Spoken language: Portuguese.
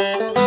Música